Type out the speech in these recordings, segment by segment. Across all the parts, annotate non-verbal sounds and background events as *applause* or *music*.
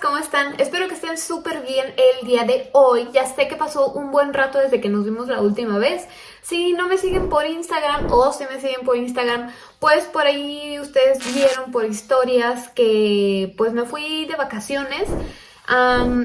¿cómo están? Espero que estén súper bien el día de hoy. Ya sé que pasó un buen rato desde que nos vimos la última vez. Si no me siguen por Instagram o si me siguen por Instagram, pues por ahí ustedes vieron por historias que pues me fui de vacaciones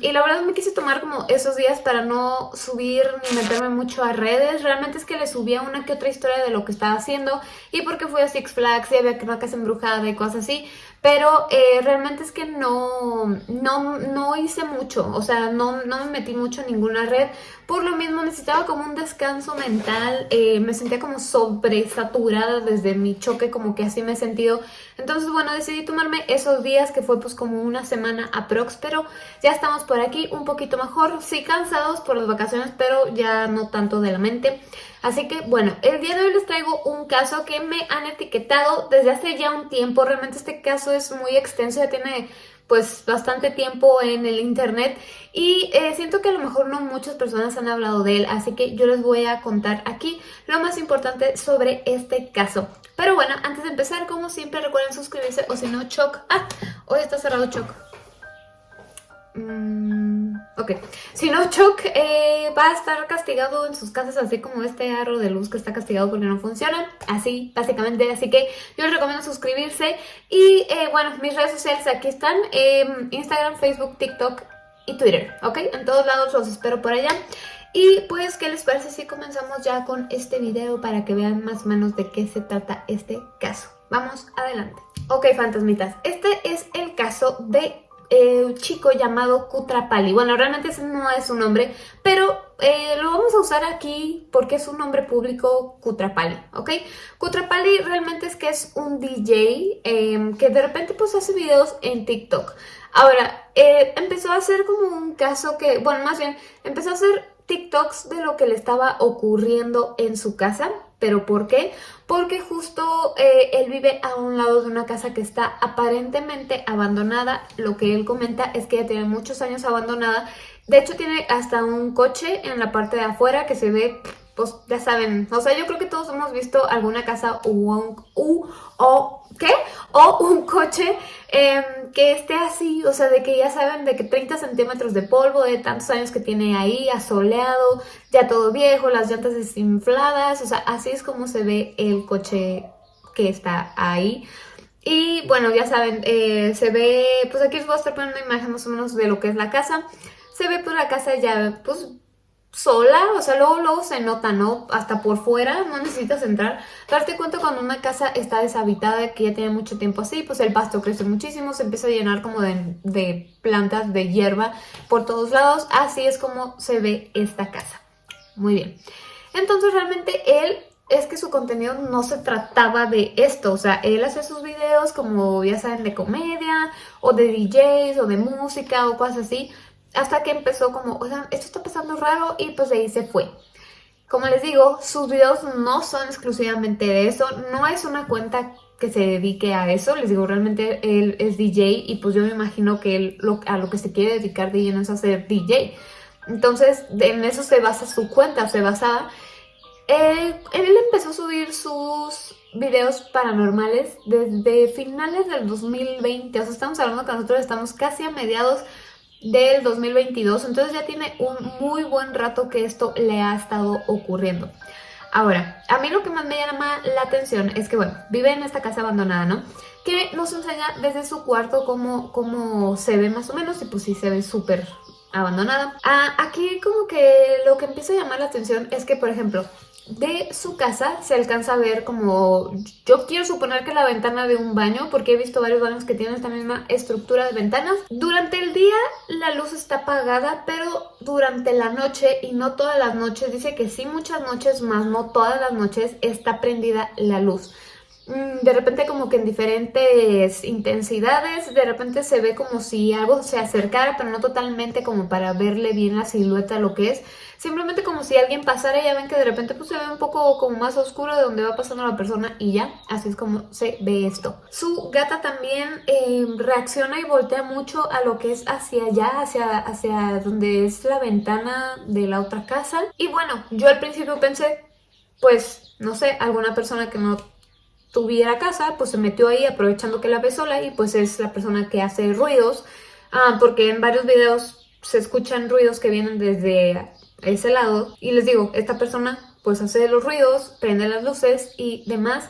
y la verdad me quise tomar como esos días para no subir ni meterme mucho a redes. Realmente es que le subía una que otra historia de lo que estaba haciendo y porque fui a Six Flags y había una casa embrujada y cosas así. Pero eh, realmente es que no, no, no, hice mucho, o sea, no, no, me metí mucho en ninguna red. Por lo mismo necesitaba como un descanso mental, eh, me sentía como sobresaturada desde mi choque, como que así me he sentido. Entonces, bueno, decidí tomarme esos días que fue pues como una semana aprox, pero ya estamos por aquí un poquito mejor. Sí, cansados por las vacaciones, pero ya no tanto de la mente. Así que bueno, el día de hoy les traigo un caso que me han etiquetado desde hace ya un tiempo. Realmente este caso es muy extenso, ya tiene pues bastante tiempo en el internet y eh, siento que a lo mejor no muchas personas han hablado de él, así que yo les voy a contar aquí lo más importante sobre este caso. Pero bueno, antes de empezar, como siempre, recuerden suscribirse o si no, Choc. Ah, hoy está cerrado Choc. Mm, ok, si no, Chuck eh, va a estar castigado en sus casas así como este aro de luz que está castigado porque no funciona, así básicamente, así que yo les recomiendo suscribirse. Y eh, bueno, mis redes sociales aquí están, em, Instagram, Facebook, TikTok y Twitter, ok, en todos lados los espero por allá. Y pues, ¿qué les parece si comenzamos ya con este video para que vean más o menos de qué se trata este caso? Vamos adelante. Ok, fantasmitas, este es el caso de eh, un chico llamado Kutrapali. Bueno, realmente ese no es su nombre, pero eh, lo vamos a usar aquí porque es un nombre público Kutrapali, ¿ok? Kutrapali realmente es que es un DJ em, que de repente pues hace videos en TikTok. Ahora, eh, empezó a hacer como un caso que, bueno, más bien, empezó a hacer TikToks de lo que le estaba ocurriendo en su casa. ¿Pero por qué? Porque justo eh, él vive a un lado de una casa que está aparentemente abandonada. Lo que él comenta es que ya tiene muchos años abandonada. De hecho tiene hasta un coche en la parte de afuera que se ve pues ya saben, o sea, yo creo que todos hemos visto alguna casa u, u o, ¿qué? O un coche em, que esté así, o sea, de que ya saben de que 30 centímetros de polvo, de tantos años que tiene ahí, asoleado, ya todo viejo, las llantas desinfladas, o sea, así es como se ve el coche que está ahí. Y bueno, ya saben, eh, se ve, pues aquí os voy a estar poniendo una imagen más o menos de lo que es la casa. Se ve pues la casa ya, pues sola, o sea, luego, luego se nota, ¿no? Hasta por fuera, no necesitas entrar. Darte cuenta cuando una casa está deshabitada, que ya tiene mucho tiempo así, pues el pasto crece muchísimo, se empieza a llenar como de, de plantas, de hierba por todos lados. Así es como se ve esta casa. Muy bien. Entonces realmente él es que su contenido no se trataba de esto, o sea, él hace sus videos como ya saben de comedia o de DJs o de música o cosas así, hasta que empezó como, o sea, esto está pasando raro y pues de ahí se fue. Como les digo, sus videos no son exclusivamente de eso, no es una cuenta que se dedique a eso, les digo, realmente él es DJ y pues yo me imagino que él a lo que se quiere dedicar de lleno es hacer DJ. Entonces, en eso se basa su cuenta, se basaba. Eh, él empezó a subir sus videos paranormales desde finales del 2020, o sea, estamos hablando que nosotros estamos casi a mediados del 2022, entonces ya tiene un muy buen rato que esto le ha estado ocurriendo. Ahora, a mí lo que más me llama la atención es que, bueno, vive en esta casa abandonada, ¿no? Que nos enseña desde su cuarto cómo, cómo se ve más o menos y pues sí se ve súper abandonada. Ah, aquí como que lo que empieza a llamar la atención es que, por ejemplo, de su casa se alcanza a ver como, yo quiero suponer que la ventana de un baño, porque he visto varios baños que tienen esta misma estructura de ventanas. Durante el día la luz está apagada, pero durante la noche, y no todas las noches, dice que sí muchas noches, más no todas las noches, está prendida la luz. Mm, de repente como que en diferentes intensidades, de repente se ve como si algo se acercara, pero no totalmente como para verle bien la silueta, lo que es. Simplemente como si alguien pasara ya ven que de repente pues se ve un poco como más oscuro de donde va pasando la persona y ya, así es como se ve esto. Su gata también eh, reacciona y voltea mucho a lo que es hacia allá, hacia, hacia donde es la ventana de la otra casa. Y bueno, yo al principio pensé, pues, no sé, alguna persona que no tuviera casa, pues se metió ahí aprovechando que la ve sola y pues es la persona que hace ruidos ah, porque en varios videos se escuchan ruidos que vienen desde ese lado. Y les digo, esta persona pues hace los ruidos, prende las luces y demás.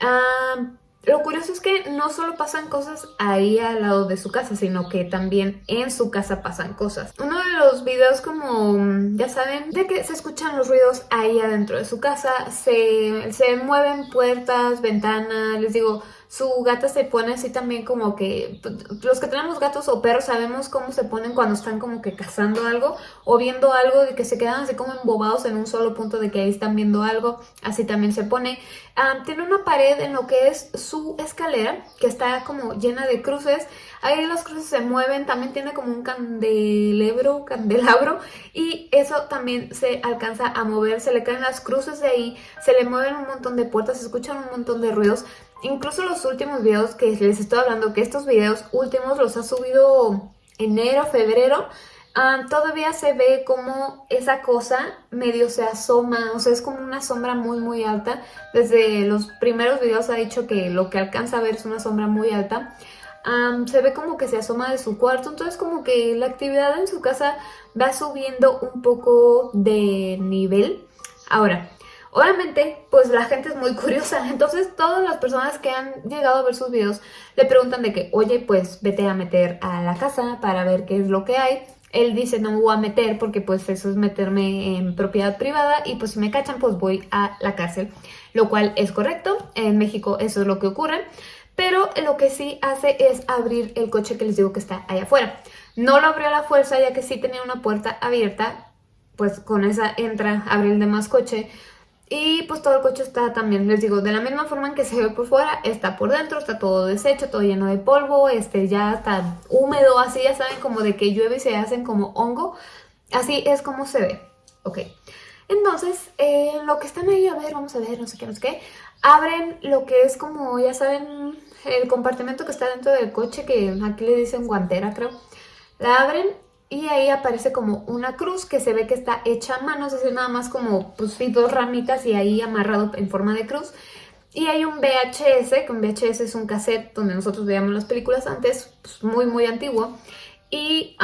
Ah, lo curioso es que no solo pasan cosas ahí al lado de su casa, sino que también en su casa pasan cosas. Uno de los videos como, ya saben, de que se escuchan los ruidos ahí adentro de su casa, se, se mueven puertas, ventanas, les digo, su gata se pone así también como que... Los que tenemos gatos o perros sabemos cómo se ponen cuando están como que cazando algo o viendo algo de que se quedan así como embobados en un solo punto de que ahí están viendo algo. Así también se pone. Ah, tiene una pared en lo que es su escalera que está como llena de cruces. Ahí las cruces se mueven, también tiene como un candelebro, candelabro y eso también se alcanza a mover, se le caen las cruces de ahí, se le mueven un montón de puertas, se escuchan un montón de ruidos. Incluso los últimos videos que les estoy hablando, que estos videos últimos los ha subido enero, febrero, ah, todavía se ve como esa cosa medio se asoma, o sea, es como una sombra muy muy alta. Desde los primeros videos ha dicho que lo que alcanza a ver es una sombra muy alta. se ve como que se asoma de su cuarto, entonces como que la actividad en su casa va subiendo un poco de nivel. Ahora, Obviamente, pues la gente es muy *laughs* curiosa, entonces todas las personas que han llegado a ver sus videos le preguntan de que, oye, pues vete a meter a la casa para ver qué es lo que hay. Él dice, no me voy a meter porque pues eso es meterme en propiedad privada y pues si me cachan pues voy a la cárcel, lo cual es correcto, en México eso es lo que ocurre. Pero lo que sí hace es abrir el coche que les digo que está allá afuera. No lo abrió a la fuerza ya que sí tenía una puerta abierta, pues con esa entra, abre el demás coche y pues todo el coche está también, les digo, de la misma forma en que se ve por fuera, está por dentro, está todo deshecho, todo lleno de polvo, este ya está húmedo, así ya saben como de que llueve y se hacen como hongo. Así es como se ve, ok. Entonces, eh, lo que están ahí, a ver, vamos a ver, no sé qué, no sé qué, abren lo que es como, ya saben, el compartimento que está dentro del coche, que aquí le dicen guantera, creo. La abren y ahí aparece como una cruz que se ve que está hecha a mano, es nada más como pues sí, dos ramitas y ahí amarrado en forma de cruz. Y hay un VHS, que un VHS es un cassette donde nosotros veíamos las películas antes, pues muy muy antiguo. Y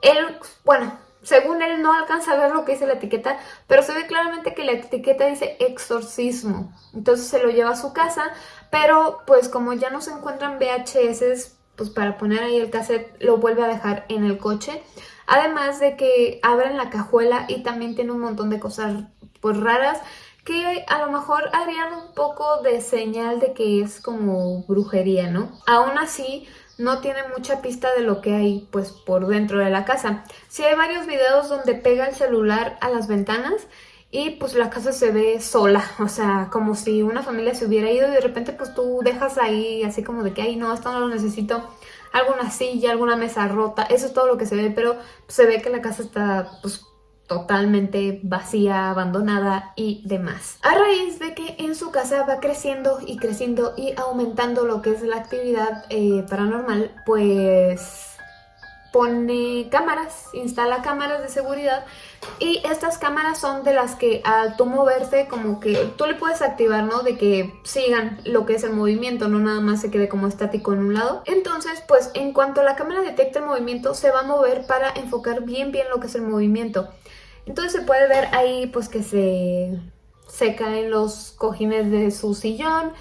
él, bueno, según él no alcanza a ver lo que dice la etiqueta, pero se ve claramente que la etiqueta dice exorcismo. Entonces se lo lleva a su casa, pero pues como ya no se encuentran VHS pues para poner ahí el cassette lo vuelve a dejar en el coche. Además de que abren la cajuela y también tiene un montón de cosas pues raras que a lo mejor harían un poco de señal de que es como brujería, ¿no? Aún así, no tiene mucha pista de lo que hay pues por dentro de la casa. Sí hay varios videos donde pega el celular a las ventanas y pues la casa se ve sola, *laughs* o sea, como si una familia se hubiera ido y de repente pues tú dejas ahí así como de que, ay no, esto no lo necesito, alguna silla, alguna mesa rota, eso es todo lo que se ve, pero se ve que la casa está pues totalmente vacía, abandonada y demás. A raíz de que en su casa va creciendo y creciendo y aumentando lo que es la actividad eh, paranormal, pues pone cámaras, instala cámaras de seguridad y estas cámaras son de las que al tú moverte como que tú le puedes activar, ¿no? De que sigan lo que es el movimiento, no nada más se quede como estático en un lado. Entonces, pues en cuanto la cámara detecte el movimiento, se va a mover para enfocar bien bien lo que es el movimiento. Entonces se puede ver ahí pues que se, se caen los cojines de su sillón,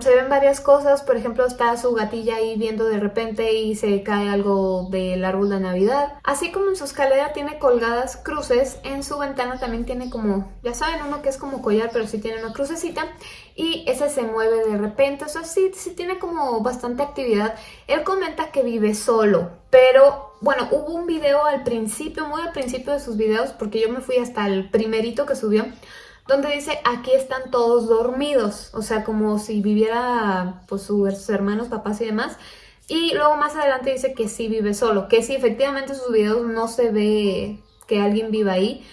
se ven varias cosas, por ejemplo está su gatilla ahí viendo de repente y se cae algo del árbol de Navidad. Así como en su escalera tiene colgadas cruces, en su ventana también tiene como, ya saben, uno que es como collar pero sí tiene una crucecita y ese se mueve de repente, o sea, sí, sí tiene como bastante actividad. Él comenta que vive solo, pero bueno, hubo un video al principio, muy al principio de sus videos, porque yo me fui hasta el primerito que subió, donde dice aquí están todos dormidos, o sea, como si viviera pues sus hermanos, papás y demás. Y luego más adelante dice que sí vive solo, que sí, efectivamente en sus videos no se ve que alguien viva ahí,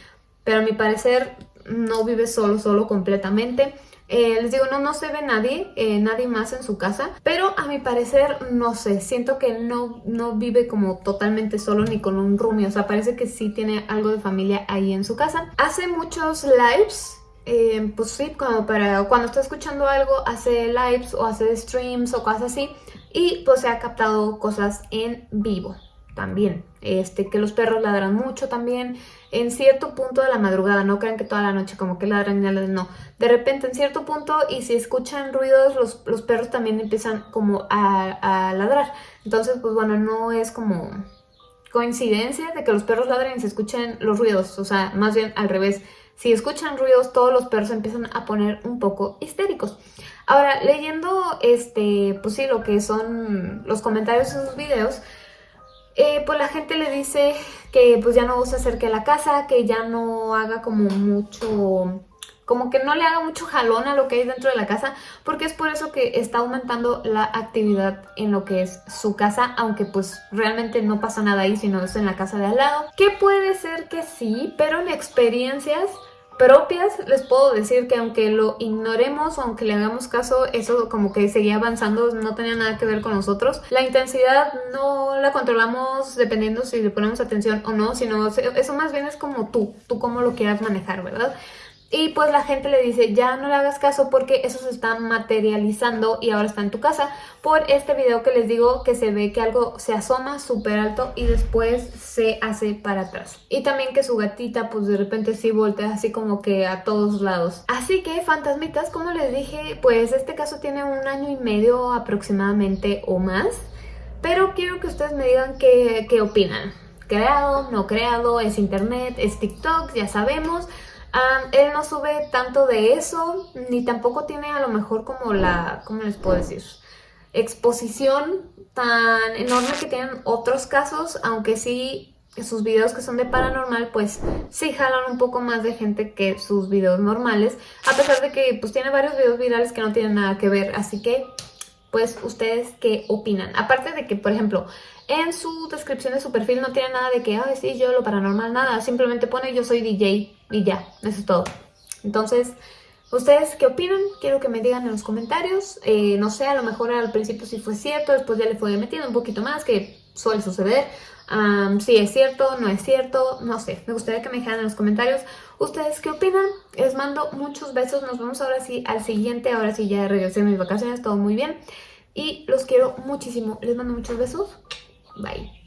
pero a mi parecer no vive solo, solo completamente. Eh, les digo, no, no se ve nadie, eh, nadie más en su casa, pero a mi parecer, no sé, siento que no, no vive como totalmente solo ni con un roomie, o sea, parece que sí tiene algo de familia ahí en su casa. Hace muchos lives, eh, pues sí, como para cuando está escuchando algo, hace lives o hace streams o cosas así, y pues se ha captado cosas en vivo también. Este, que los perros ladran mucho también en cierto punto de la madrugada, no crean que toda la noche como que ladran y no. De repente en cierto punto y si escuchan ruidos los, los perros también empiezan como a, a, ladrar. Entonces pues bueno, no es como coincidencia de que los perros ladren y se escuchen los ruidos, o sea, más bien al revés. Si escuchan ruidos, todos los perros empiezan a poner un poco histéricos. Ahora, leyendo este, pues sí, lo que son los comentarios de sus videos, eh, pues la gente le dice que pues ya no se acerque a la casa, que ya no haga como mucho, como que no le haga mucho jalón a lo que hay dentro de la casa, porque es por eso que está aumentando la actividad en lo que es su casa, aunque pues realmente no pasa nada ahí, sino es en la casa de al lado. Que puede ser que sí, pero en experiencias propias, les puedo decir que aunque lo ignoremos o aunque le hagamos caso, eso como que seguía avanzando, no tenía nada que ver con nosotros. La intensidad no la controlamos dependiendo si le ponemos atención o no, sino eso más bien es como tú, tú cómo lo quieras manejar, ¿verdad? Y pues la gente le dice, ya no le hagas caso porque eso se está materializando y ahora está en tu casa por este video que les digo que se ve que algo se asoma súper alto y después se hace para atrás. Y también que su gatita pues de repente sí voltea así como que a todos lados. Así que fantasmitas, como les dije, pues este caso tiene un año y medio aproximadamente o más. Pero quiero que ustedes me digan qué, qué opinan. Creado, no creado, es internet, es TikTok, ya sabemos él no sube tanto de eso, ni tampoco tiene a lo mejor como la, ¿cómo les puedo decir? Exposición tan enorme que tienen otros casos, aunque sí sus videos que son de paranormal, pues sí jalan un poco más de gente que sus videos normales, a pesar de que pues tiene varios videos virales que no tienen nada que ver, así que pues ustedes qué opinan. Aparte de que, por ejemplo, en su descripción de su perfil no tiene nada de que, ay, sí, yo lo paranormal, nada. Simplemente pone yo soy DJ y ya, eso es todo. Entonces, ¿ustedes qué opinan? Quiero que me digan en los comentarios. Eh, no sé, a lo mejor al principio sí fue cierto, después ya le fue metiendo un poquito más, que suele suceder. si es cierto, no es cierto, no sé. Me gustaría que me dijeran en los comentarios ustedes qué opinan. Les mando muchos besos. Nos vemos ahora sí al siguiente. Ahora sí ya regresé de mis vacaciones, todo muy bien. Y los quiero muchísimo. Les mando muchos besos. Bye.